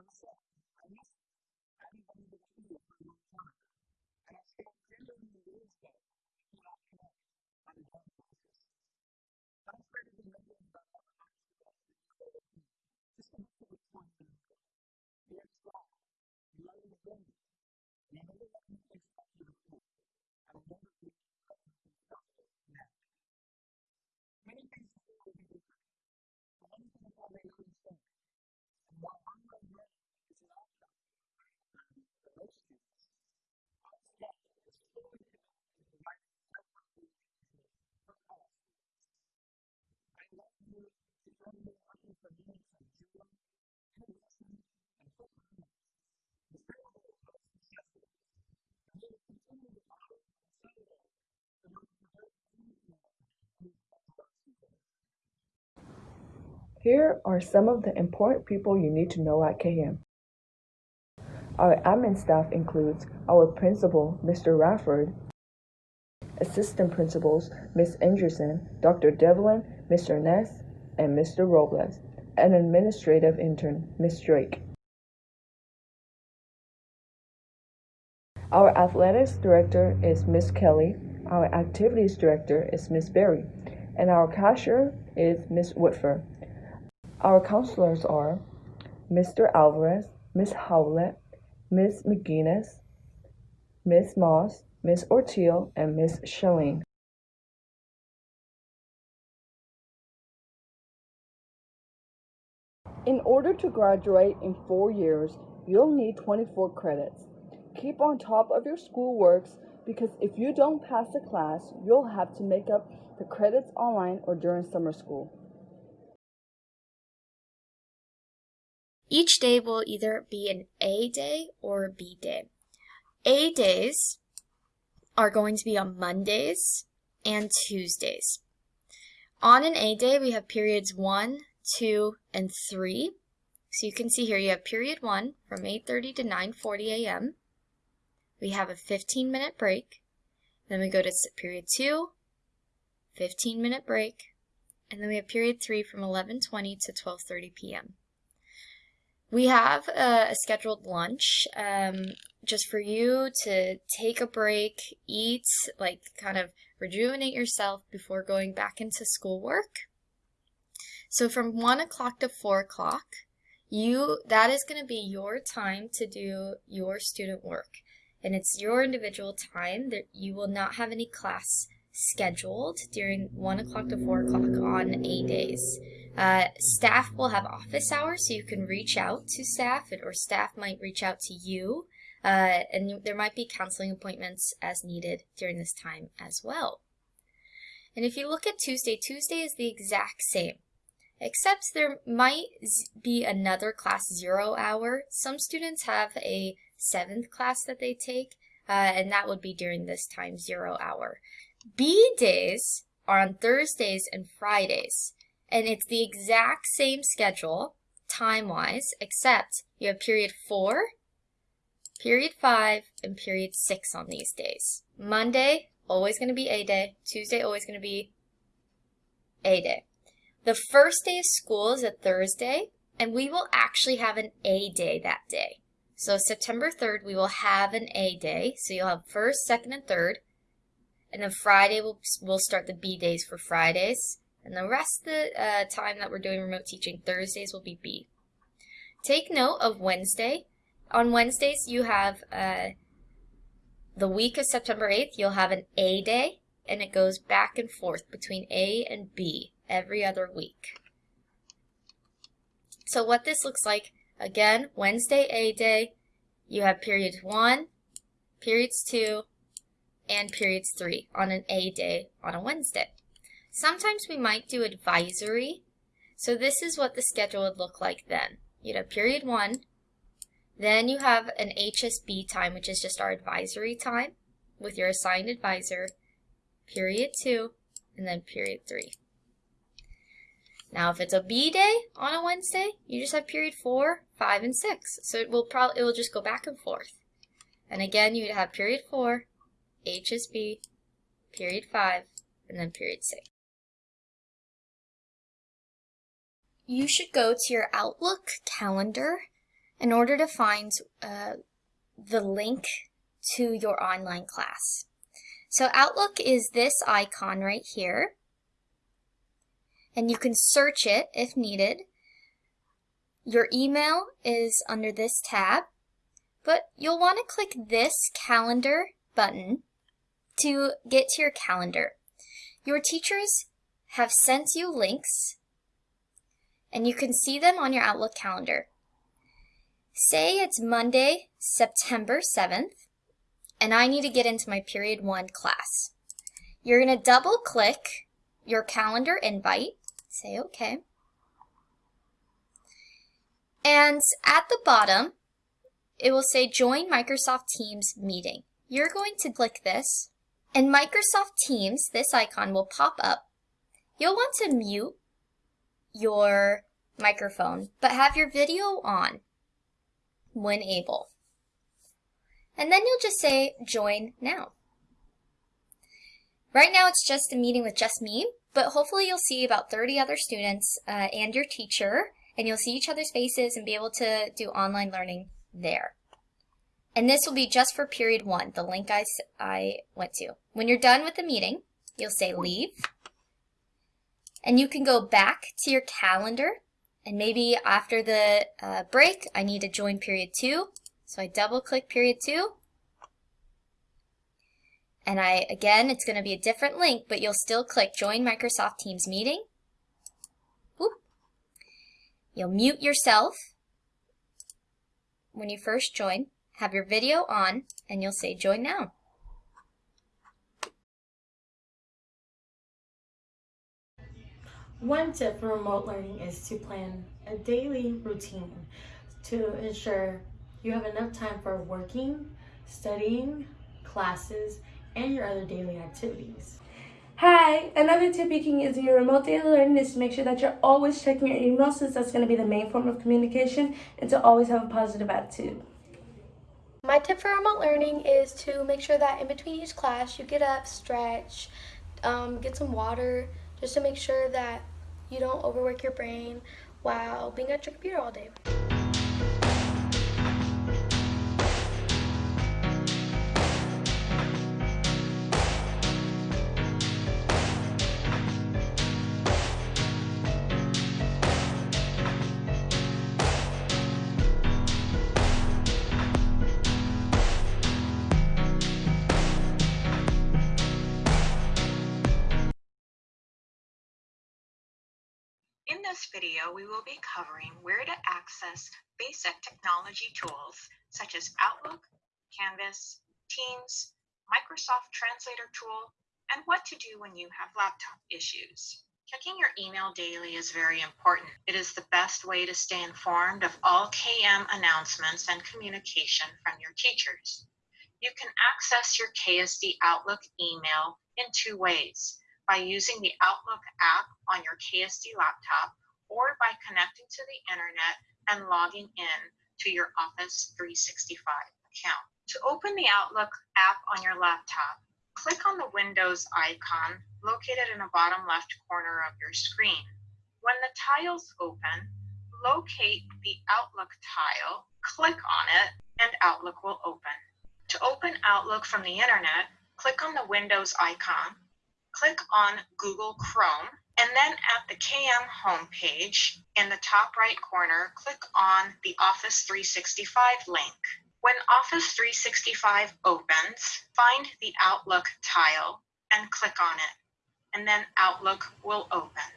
long time. And I on a daily basis. I started remembering about other actions that I did just to make it fun for me. You're strong. You love the game. You never let me expect you to do. I will never be perfectly selfish now. Many things will be different. But one thing I already understand while I'm not ready is an outcome for most students, our step is fully committed to the right self-improvement for all students. I love you joy, and fulfillment. The. And together. Here are some of the important people you need to know at KM. Our admin staff includes our principal, Mr. Rafford, assistant principals, Ms. Anderson, Dr. Devlin, Mr. Ness, and Mr. Robles, and administrative intern, Ms. Drake. Our athletics director is Miss Kelly, our activities director is Miss Berry, and our cashier is Miss Whitford. Our counselors are Mr. Alvarez, Miss Howlett, Miss McGuinness, Miss Moss, Miss Ortiel, and Miss Schilling. Order to graduate in four years, you'll need 24 credits. Keep on top of your schoolworks because if you don't pass the class, you'll have to make up the credits online or during summer school. Each day will either be an A day or a B day. A days are going to be on Mondays and Tuesdays. On an A day, we have periods 1, 2, and 3. So you can see here you have period 1 from 8.30 to 9.40 a.m. We have a 15 minute break. Then we go to period 2, 15 minute break. And then we have period 3 from 11.20 to 12.30 p.m. We have a, a scheduled lunch um, just for you to take a break, eat, like kind of rejuvenate yourself before going back into schoolwork. So from 1 o'clock to 4 o'clock, you that is going to be your time to do your student work. And it's your individual time that you will not have any class scheduled during 1 o'clock to 4 o'clock on A days. Uh, staff will have office hours, so you can reach out to staff, or staff might reach out to you. Uh, and there might be counseling appointments as needed during this time as well. And if you look at Tuesday, Tuesday is the exact same, except there might be another class zero hour. Some students have a seventh class that they take, uh, and that would be during this time zero hour. B days are on Thursdays and Fridays and it's the exact same schedule time-wise, except you have period 4, period 5, and period 6 on these days. Monday, always going to be A day. Tuesday, always going to be A day. The first day of school is a Thursday, and we will actually have an A day that day. So September 3rd, we will have an A day. So you'll have first, second, and third. And then Friday, we'll, we'll start the B days for Fridays. And the rest of the uh, time that we're doing remote teaching, Thursdays will be B. Take note of Wednesday. On Wednesdays, you have uh, the week of September 8th, you'll have an A day, and it goes back and forth between A and B every other week. So what this looks like, again, Wednesday A day, you have periods 1, periods 2, and periods 3 on an A day on a Wednesday. Sometimes we might do advisory. So this is what the schedule would look like then. You'd have period one, then you have an HSB time, which is just our advisory time with your assigned advisor, period two, and then period three. Now, if it's a B day on a Wednesday, you just have period four, five, and six. So it will probably it will just go back and forth. And again, you'd have period four, HSB, period five, and then period six. you should go to your Outlook calendar in order to find uh, the link to your online class. So Outlook is this icon right here. And you can search it if needed. Your email is under this tab, but you'll want to click this calendar button to get to your calendar. Your teachers have sent you links and you can see them on your Outlook calendar. Say it's Monday, September 7th, and I need to get into my period one class. You're going to double click your calendar invite, say okay. And at the bottom, it will say join Microsoft Teams meeting. You're going to click this and Microsoft Teams, this icon will pop up. You'll want to mute your microphone, but have your video on when able. And then you'll just say join now. Right now it's just a meeting with just me, but hopefully you'll see about 30 other students uh, and your teacher, and you'll see each other's faces and be able to do online learning there. And this will be just for period one, the link I, I went to. When you're done with the meeting, you'll say leave. And you can go back to your calendar. And maybe after the uh, break, I need to join period two. So I double click period two. And I, again, it's going to be a different link, but you'll still click join Microsoft Teams meeting. You'll mute yourself when you first join. Have your video on and you'll say join now. One tip for remote learning is to plan a daily routine to ensure you have enough time for working, studying, classes, and your other daily activities. Hi, another tip you can use in your remote daily learning is to make sure that you're always checking your email since that's going to be the main form of communication and to always have a positive attitude. My tip for remote learning is to make sure that in between each class you get up, stretch, um, get some water, just to make sure that you don't overwork your brain while being at your computer all day. This video, we will be covering where to access basic technology tools such as Outlook, Canvas, Teams, Microsoft Translator tool, and what to do when you have laptop issues. Checking your email daily is very important. It is the best way to stay informed of all KM announcements and communication from your teachers. You can access your KSD Outlook email in two ways by using the Outlook app on your KSD laptop or by connecting to the internet and logging in to your Office 365 account. To open the Outlook app on your laptop, click on the Windows icon located in the bottom left corner of your screen. When the tiles open, locate the Outlook tile, click on it, and Outlook will open. To open Outlook from the internet, click on the Windows icon, click on Google Chrome, and then at the KM homepage in the top right corner, click on the Office 365 link. When Office 365 opens, find the Outlook tile and click on it, and then Outlook will open.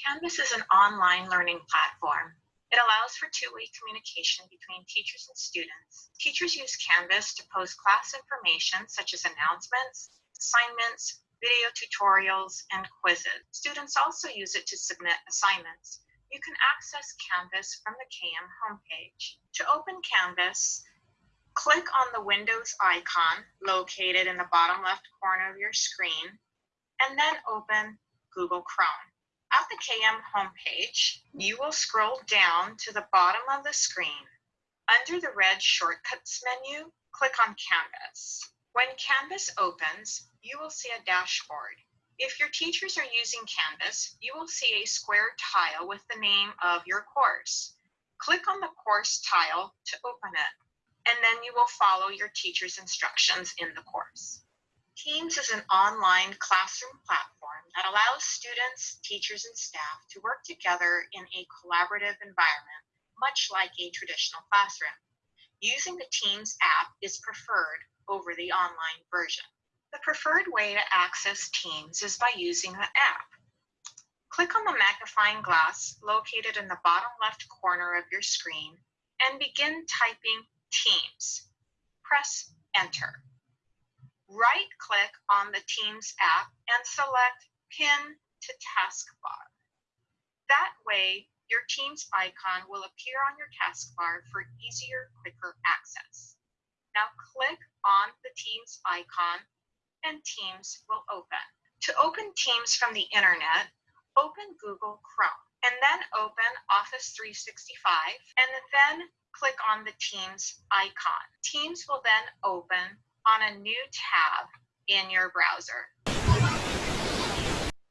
Canvas is an online learning platform. It allows for two-way communication between teachers and students. Teachers use Canvas to post class information such as announcements, assignments, video tutorials, and quizzes. Students also use it to submit assignments. You can access Canvas from the KM homepage. To open Canvas, click on the Windows icon located in the bottom left corner of your screen, and then open Google Chrome. At the KM homepage, you will scroll down to the bottom of the screen. Under the red Shortcuts menu, click on Canvas. When Canvas opens, you will see a dashboard. If your teachers are using Canvas, you will see a square tile with the name of your course. Click on the course tile to open it, and then you will follow your teacher's instructions in the course. Teams is an online classroom platform that allows students, teachers, and staff to work together in a collaborative environment, much like a traditional classroom. Using the Teams app is preferred over the online version. The preferred way to access Teams is by using the app. Click on the magnifying glass located in the bottom left corner of your screen and begin typing Teams. Press Enter. Right click on the Teams app and select Pin to Taskbar. That way, your Teams icon will appear on your taskbar for easier, quicker access. Now click on the Teams icon and Teams will open. To open Teams from the internet, open Google Chrome and then open Office 365 and then click on the Teams icon. Teams will then open on a new tab in your browser.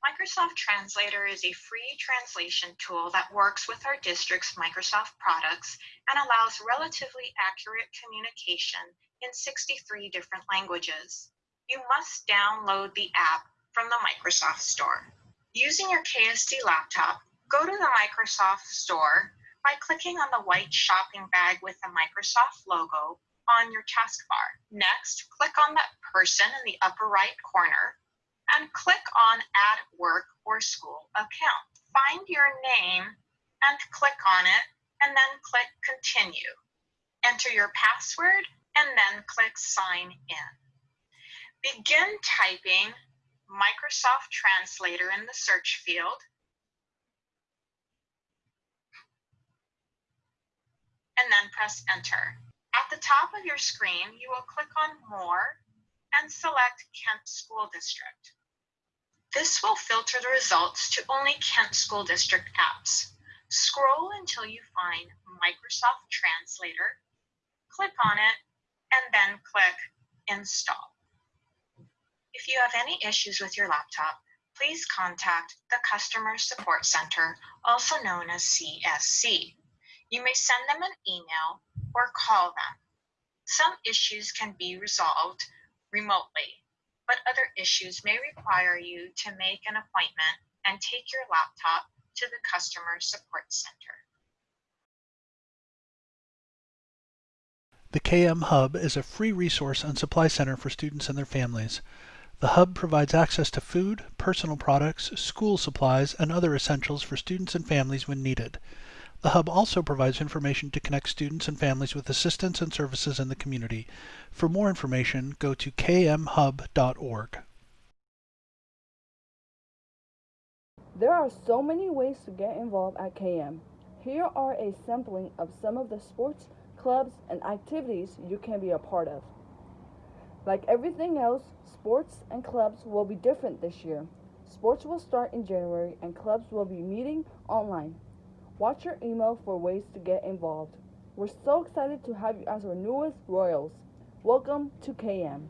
Microsoft Translator is a free translation tool that works with our district's Microsoft products and allows relatively accurate communication in 63 different languages. You must download the app from the Microsoft Store. Using your KSD laptop, go to the Microsoft Store by clicking on the white shopping bag with the Microsoft logo on your taskbar. Next, click on that person in the upper right corner and click on Add Work or School Account. Find your name and click on it and then click Continue. Enter your password and then click Sign In. Begin typing Microsoft Translator in the search field and then press Enter. At the top of your screen, you will click on More and select Kent School District. This will filter the results to only Kent School District apps. Scroll until you find Microsoft Translator, click on it, and then click Install. If you have any issues with your laptop, please contact the Customer Support Center, also known as CSC. You may send them an email or call them. Some issues can be resolved remotely, but other issues may require you to make an appointment and take your laptop to the Customer Support Center. The KM Hub is a free resource and supply center for students and their families. The Hub provides access to food, personal products, school supplies, and other essentials for students and families when needed. The Hub also provides information to connect students and families with assistance and services in the community. For more information, go to kmhub.org. There are so many ways to get involved at KM. Here are a sampling of some of the sports, clubs, and activities you can be a part of. Like everything else, sports and clubs will be different this year. Sports will start in January and clubs will be meeting online. Watch your email for ways to get involved. We're so excited to have you as our newest Royals. Welcome to KM.